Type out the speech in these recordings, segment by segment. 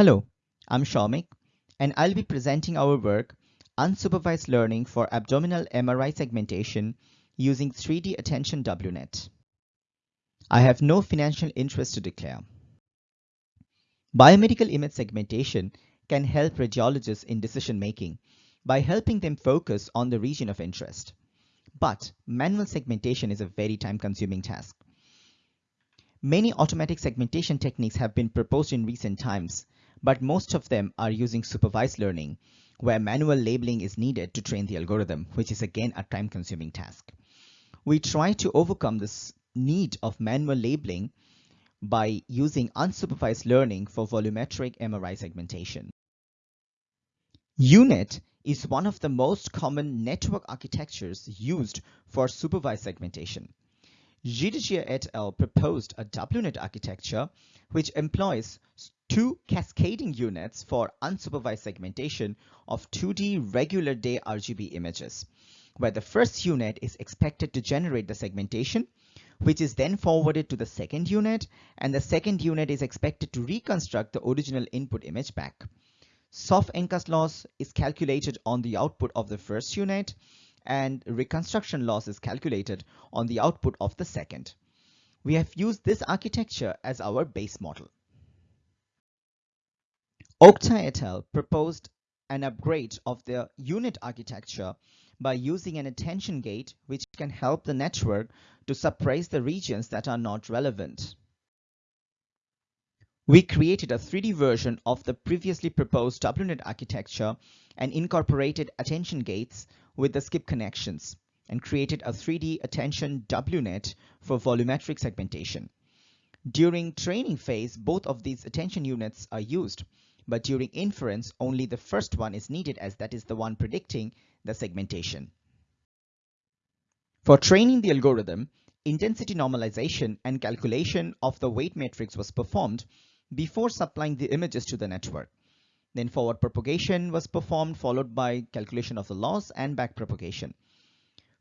Hello, I'm Shamik, and I'll be presenting our work, Unsupervised Learning for Abdominal MRI Segmentation using 3D Attention WNet. I have no financial interest to declare. Biomedical image segmentation can help radiologists in decision-making by helping them focus on the region of interest. But manual segmentation is a very time-consuming task. Many automatic segmentation techniques have been proposed in recent times, but most of them are using supervised learning, where manual labeling is needed to train the algorithm, which is again a time-consuming task. We try to overcome this need of manual labeling by using unsupervised learning for volumetric MRI segmentation. UNet is one of the most common network architectures used for supervised segmentation. Gidigia et al. proposed a WNet architecture which employs two cascading units for unsupervised segmentation of 2D regular day RGB images, where the first unit is expected to generate the segmentation, which is then forwarded to the second unit, and the second unit is expected to reconstruct the original input image back. Soft N-cut loss is calculated on the output of the first unit, and reconstruction loss is calculated on the output of the second. We have used this architecture as our base model. Oktay proposed an upgrade of the UNet architecture by using an attention gate which can help the network to suppress the regions that are not relevant. We created a 3D version of the previously proposed WNet architecture and incorporated attention gates with the skip connections and created a 3D attention WNet for volumetric segmentation. During training phase, both of these attention units are used, but during inference, only the first one is needed as that is the one predicting the segmentation. For training the algorithm, intensity normalization and calculation of the weight matrix was performed before supplying the images to the network. Then forward propagation was performed, followed by calculation of the loss and back propagation.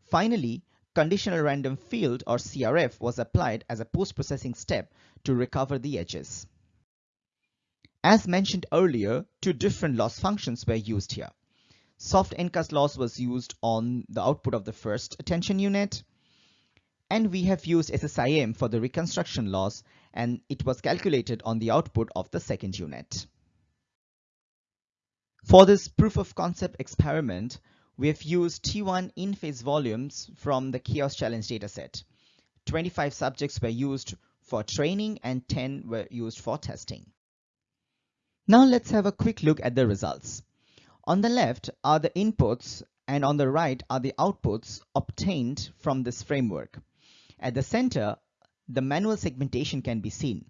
Finally, conditional random field or CRF was applied as a post-processing step to recover the edges. As mentioned earlier, two different loss functions were used here. Soft N-cut loss was used on the output of the first attention unit, and we have used SSIM for the reconstruction loss and it was calculated on the output of the second unit. For this proof of concept experiment, we have used T1 in-phase volumes from the Chaos Challenge dataset. 25 subjects were used for training and 10 were used for testing. Now let's have a quick look at the results. On the left are the inputs and on the right are the outputs obtained from this framework. At the center the manual segmentation can be seen.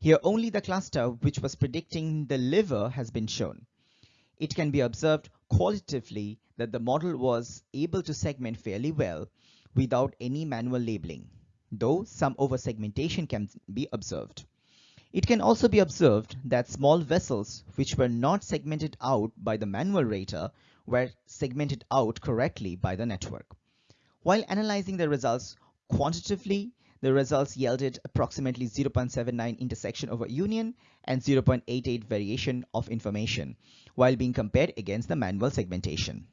Here only the cluster which was predicting the liver has been shown. It can be observed qualitatively that the model was able to segment fairly well without any manual labeling, though some over-segmentation can be observed. It can also be observed that small vessels which were not segmented out by the manual rater were segmented out correctly by the network. While analyzing the results quantitatively, the results yielded approximately 0.79 intersection over union and 0.88 variation of information, while being compared against the manual segmentation.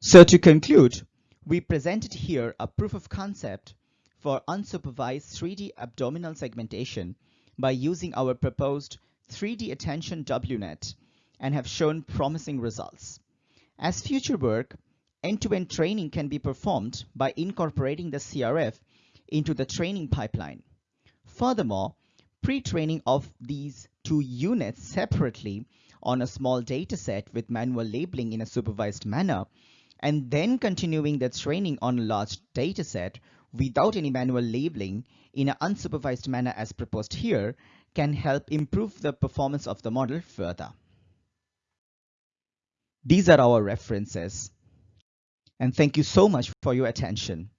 So to conclude, we presented here a proof of concept for unsupervised 3D abdominal segmentation by using our proposed 3D attention WNet and have shown promising results. As future work, End-to-end -end training can be performed by incorporating the CRF into the training pipeline. Furthermore, pre-training of these two units separately on a small dataset with manual labeling in a supervised manner, and then continuing the training on a large dataset without any manual labeling in an unsupervised manner as proposed here can help improve the performance of the model further. These are our references and thank you so much for your attention.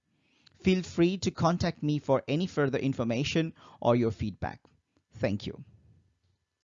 Feel free to contact me for any further information or your feedback. Thank you.